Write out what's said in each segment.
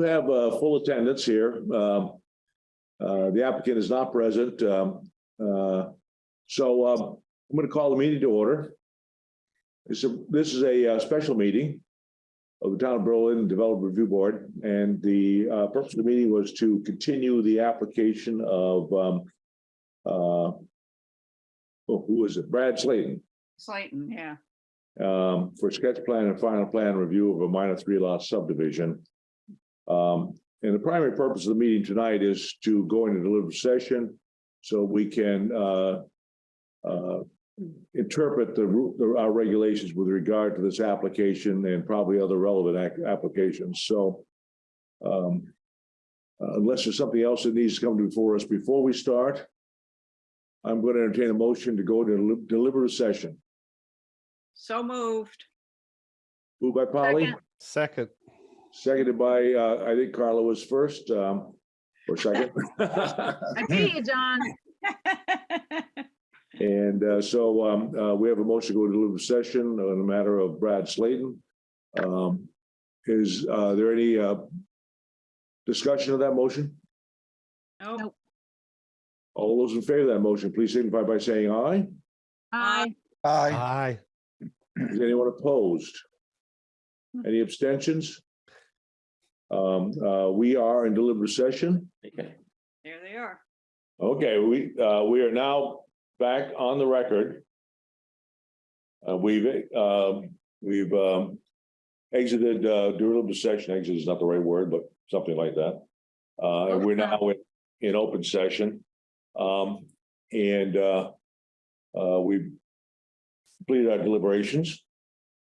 have uh, full attendance here. Um, uh, The applicant is not present. um, uh, So um, I'm going to call the meeting to order. This is, this is a uh, special meeting of the Town of Berlin Development Review Board. And the uh, purpose of the meeting was to continue the application of um, uh, oh, who is it? Brad Slayton Slayton, yeah. um, for sketch plan and final plan review of a minor three lot subdivision. Um, and the primary purpose of the meeting tonight is to go into deliberative session so we can, uh, uh, interpret the, the, our regulations with regard to this application and probably other relevant applications. So, um, uh, unless there's something else that needs to come before us before we start, I'm going to entertain a motion to go to deli- deliberative session. So moved. Moved by Polly, Second. Second, seconded by, uh, I think Carla was first, um, or second. I beat you, John. And, uh, so, um, uh, we have a motion to go to deliberative session on the matter of Brad Slayton. Um, is, uh, there any, uh, discussion of that motion? Nope. All those in favor of that motion, please signify by saying aye. Aye. Aye. aye. Is anyone opposed? Any abstentions? Um, uh, we are in deliberative session. Okay. There they are. Okay, we, uh, we are now back on the record. Uh, we've, um, we've, um, exited, uh, deliberative session, exit is not the right word, but something like that. Uh, and we're now in, in open session. Um, and, uh, uh, we've completed our deliberations.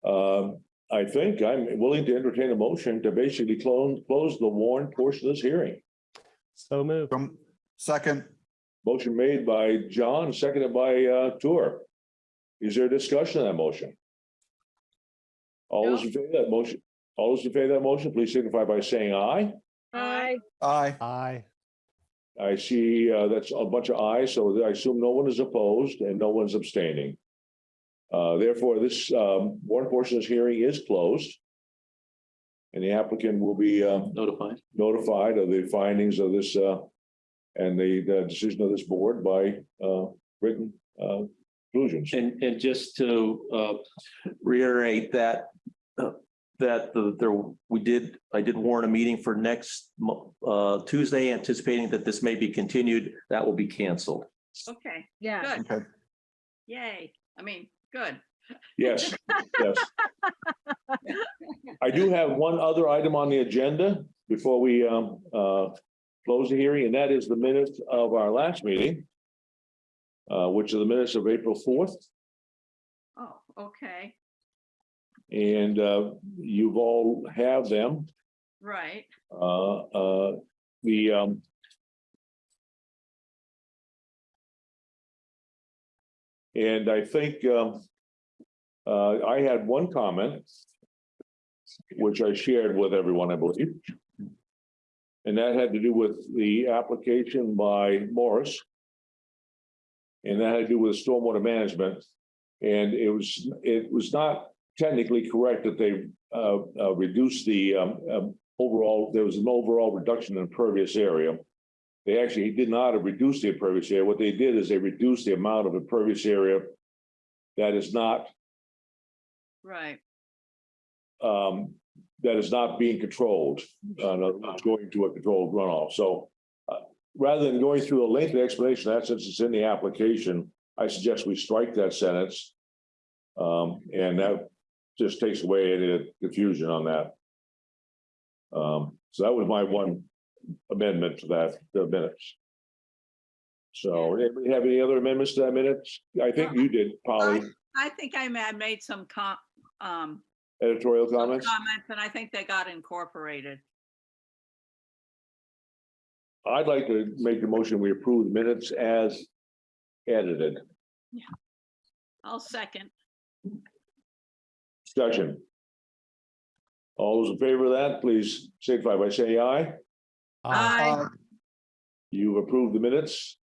Um, I think I'm willing to entertain a motion to basically close, close the warrant portion of this hearing. So moved. From second, Motion made by John, seconded by uh Tour. Is there a discussion on that motion? All those in favor of that motion, all those in favor of that motion, please signify by saying aye. Aye. aye. Aye. I see uh that's a bunch of ayes, so I assume no one is opposed and no one's abstaining. Uh, therefore, this um one portion of this hearing is closed. And the applicant will be um notified. notified of the findings of this uh. And the the decision of this board by uh written uh conclusions. And, and just to uh, reiterate that, uh, that the, there, we did, I did warn a meeting for next uh, Tuesday, anticipating that this may be continued. That will be canceled. Okay, Yeah. good. Okay, Yay. I mean, good. Yes, yes. I do have one other item on the agenda before we um uh close the hearing, and that is the minutes of our last meeting. Uh, which are the minutes of April fourth, Oh, okay, and uh you've all have them. right. Uh, uh, the, um. And I think, um. Uh, I had one comment. Which I shared with everyone, I believe. And that had to do with the application by Morris. And that had to do with stormwater management. And it was, it was not technically correct that they uh, uh, reduced the um, um, overall, there was an overall reduction in impervious area. They actually did not reduce the impervious area. What they did is they reduced the amount of impervious area that is not, Right. um, that is not being controlled, uh, in other words, going to a controlled runoff. So uh, rather than going through a lengthy explanation, that since it's in the application, I suggest we strike that sentence. Um, and that just takes away any confusion on that. Um, so that was my one amendment to that, the minutes. So, anybody have any other amendments to that minutes? I think you did, Polly, I think I ma- made some com, um, editorial some comments. comments and I think they got incorporated. I'd like to make the motion, we approve the minutes as edited. Yeah. I'll second. Discussion. All those in favor of that, please signify by saying aye. Aye. aye. You've approved the minutes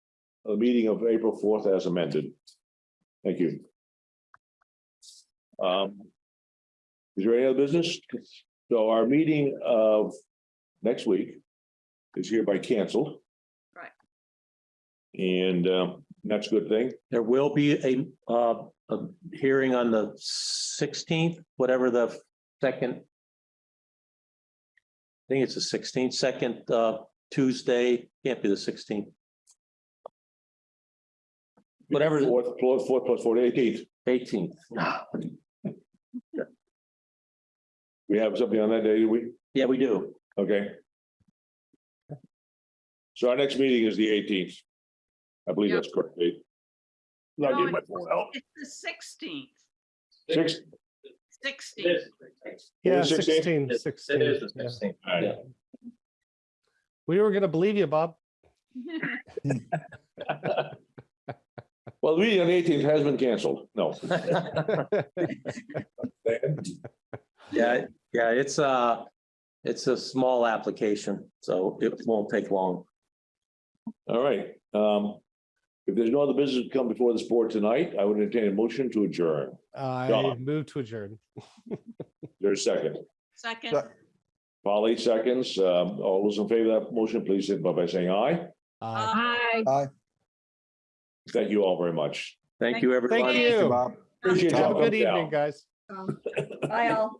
of the meeting of April fourth as amended. Thank you. Um. Is there any other business? So our meeting of next week is hereby canceled. Right. And um, that's a good thing. There will be a, uh, a hearing on the sixteenth, whatever the second. I think it's the sixteenth, second, uh, Tuesday, can't be the sixteenth. Whatever. Fourth, fourth, fourth plus four, eighteenth. Eighteenth. Yeah. We have something on that day, do we? Yeah, we do. Okay. So our next meeting is the eighteenth. I believe that's correct, Dave. Not No, getting my it's- phone out. It's the sixteenth, Six, sixteenth. Yeah, the 16th? 16, 16. yeah. all right. Yeah. We were gonna believe you, Bob. Well, the meeting on the eighteenth has been canceled. No. Yeah, yeah, it's a, it's a small application, so it won't take long. All right, um, if there's no other business to come before this board tonight, I would entertain a motion to adjourn. I John. move to adjourn. There's a second. Second, Polly seconds. Um, all those in favor of that motion, please signify by saying aye. Aye. Aye. Thank you all very much. Thank you, everyone. Thank you. Appreciate you Have a having good me down. evening, guys. Bye all.